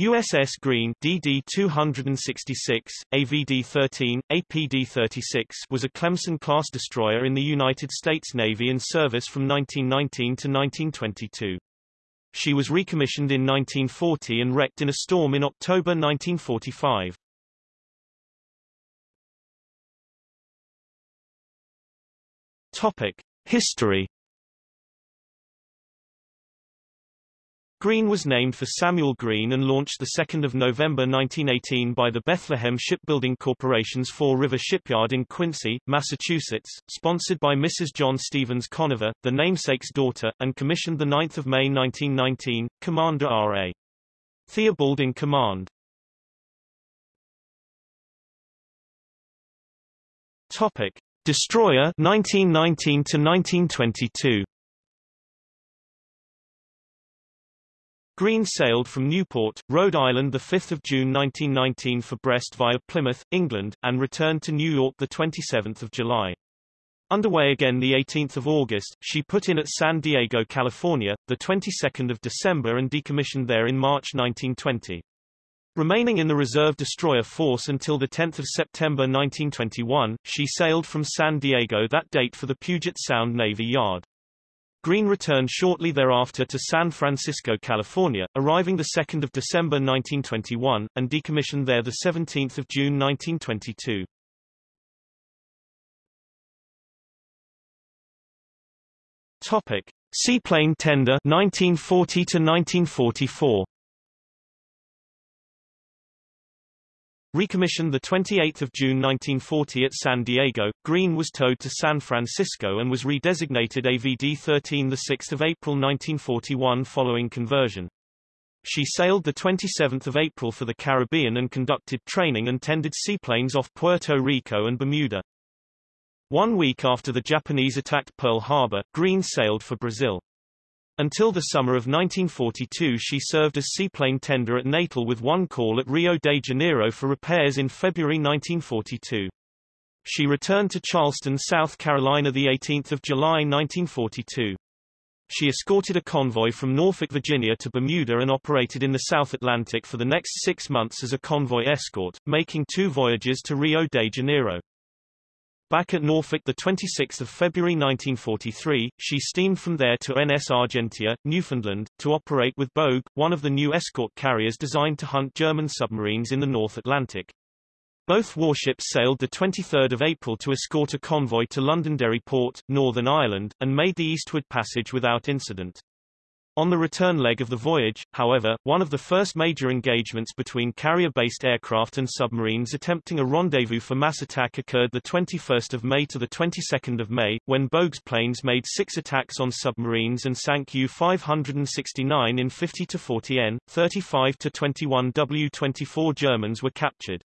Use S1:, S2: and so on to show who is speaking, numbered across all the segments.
S1: USS Greene DD-266, AVD-13, APD-36 was a Clemson-class destroyer in the United States Navy in service from 1919 to 1922. She was recommissioned in 1940 and wrecked in a storm in October 1945. Topic: History Greene was named for Samuel Greene and launched 2 November 1918 by the Bethlehem Shipbuilding Corporation's Fall River Shipyard in Quincy, Massachusetts, sponsored by Mrs. John Stevens Conover, the namesake's daughter, and commissioned 9 May 1919, Commander R.A. Theobald in command. Topic. Destroyer 1919 to 1922 Greene sailed from Newport, Rhode Island 5 June 1919 for Brest via Plymouth, England, and returned to New York 27 July. Underway again 18 August, she put in at San Diego, California, 22 December and decommissioned there in March 1920. Remaining in the reserve destroyer force until 10 September 1921, she sailed from San Diego that date for the Puget Sound Navy Yard. Greene returned shortly thereafter to San Francisco, California, arriving 2 December 1921, and decommissioned there 17 June 1922. Topic. Seaplane tender 1940 to 1944 Recommissioned 28 June 1940 at San Diego, Greene was towed to San Francisco and was redesignated AVD-13 6 April 1941 following conversion. She sailed 27 April for the Caribbean and conducted training and tended seaplanes off Puerto Rico and Bermuda. One week after the Japanese attacked Pearl Harbor, Greene sailed for Brazil. Until the summer of 1942 she served as seaplane tender at Natal with one call at Rio de Janeiro for repairs in February 1942. She returned to Charleston, South Carolina 18 July 1942. She escorted a convoy from Norfolk, Virginia to Bermuda and operated in the South Atlantic for the next six months as a convoy escort, making two voyages to Rio de Janeiro. Back at Norfolk 26 February 1943, she steamed from there to NS Argentia, Newfoundland, to operate with Bogue, one of the new escort carriers designed to hunt German submarines in the North Atlantic. Both warships sailed 23 April to escort a convoy to Londonderry Port, Northern Ireland, and made the eastward passage without incident. On the return leg of the voyage, however, one of the first major engagements between carrier-based aircraft and submarines attempting a rendezvous for mass attack occurred 21 May to 22 May, when Bogue's planes made six attacks on submarines and sank U-569 in 50-40 N, 35-21 W-24 Germans were captured.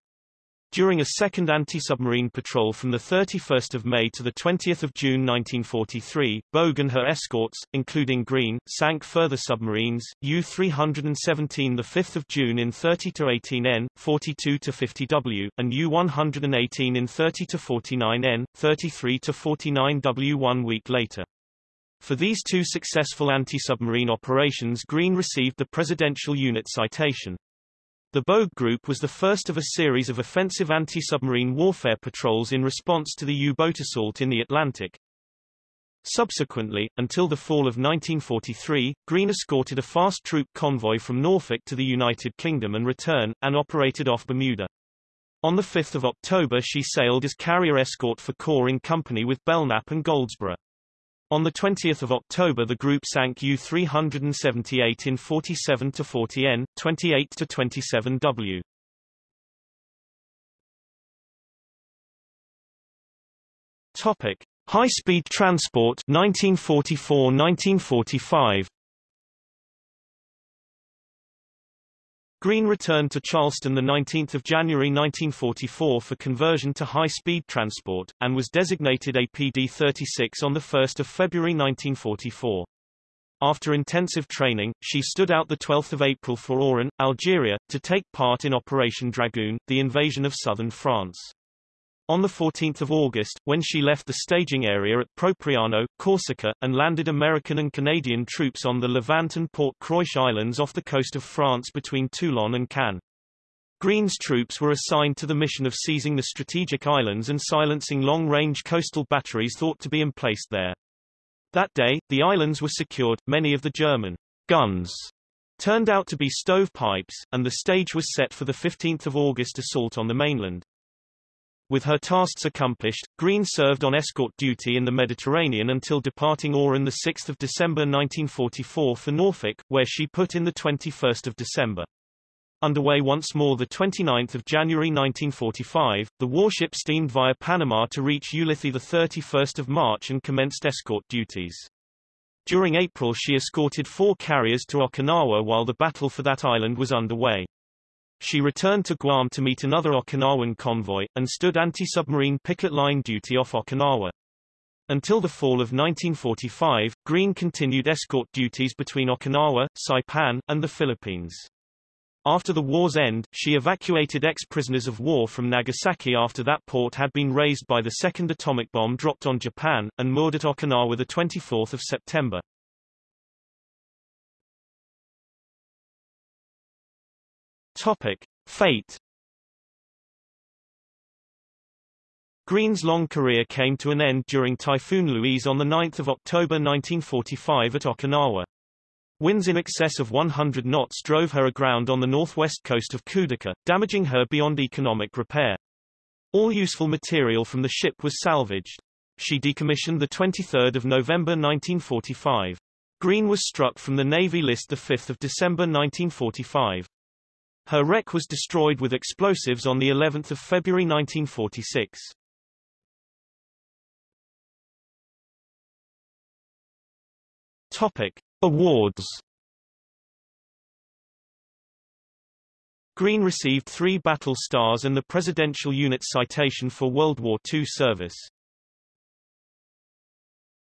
S1: During a second anti-submarine patrol from 31 May to 20 June 1943, Bogue and her escorts, including Greene, sank further submarines, U-317 5 June in 30-18 N, 42-50 W, and U-118 in 30-49 N, 33-49 W one week later. For these two successful anti-submarine operations Greene received the Presidential Unit Citation. The Bogue Group was the first of a series of offensive anti-submarine warfare patrols in response to the U-boat assault in the Atlantic. Subsequently, until the fall of 1943, Greene escorted a fast troop convoy from Norfolk to the United Kingdom and return, and operated off Bermuda. On 5 October she sailed as carrier escort for Core in company with Belknap and Goldsborough. On 20 October the group sank U-378 in 47-40 N, 28-27 W. Topic: High-speed transport 1944-1945. Greene returned to Charleston 19 January 1944 for conversion to high-speed transport, and was designated APD-36 on 1 February 1944. After intensive training, she stood out 12 April for Oran, Algeria, to take part in Operation Dragoon, the invasion of southern France. On 14 August, when she left the staging area at Propriano, Corsica, and landed American and Canadian troops on the Levant and Port Cruiche Islands off the coast of France between Toulon and Cannes. Greene's troops were assigned to the mission of seizing the strategic islands and silencing long-range coastal batteries thought to be emplaced there. That day, the islands were secured, many of the German guns turned out to be stovepipes, and the stage was set for the 15th of August assault on the mainland. With her tasks accomplished, Greene served on escort duty in the Mediterranean until departing Oran 6 December 1944 for Norfolk, where she put in the 21st of December. Underway once more 29 January 1945, the warship steamed via Panama to reach Ulithi 31 March and commenced escort duties. During April she escorted four carriers to Okinawa while the battle for that island was underway. She returned to Guam to meet another Okinawan convoy, and stood anti-submarine picket line duty off Okinawa. Until the fall of 1945, Greene continued escort duties between Okinawa, Saipan, and the Philippines. After the war's end, she evacuated ex-prisoners of war from Nagasaki after that port had been razed by the second atomic bomb dropped on Japan, and moored at Okinawa 24 September. Topic. Fate Greene's long career came to an end during Typhoon Louise on 9 October 1945 at Okinawa. Winds in excess of 100 knots drove her aground on the northwest coast of Kudaka, damaging her beyond economic repair. All useful material from the ship was salvaged. She decommissioned 23 November 1945. Greene was struck from the Navy list 5 December 1945. Her wreck was destroyed with explosives on the 11th of February 1946. Topic: Awards Greene received three battle stars and the Presidential Unit Citation for World War II service.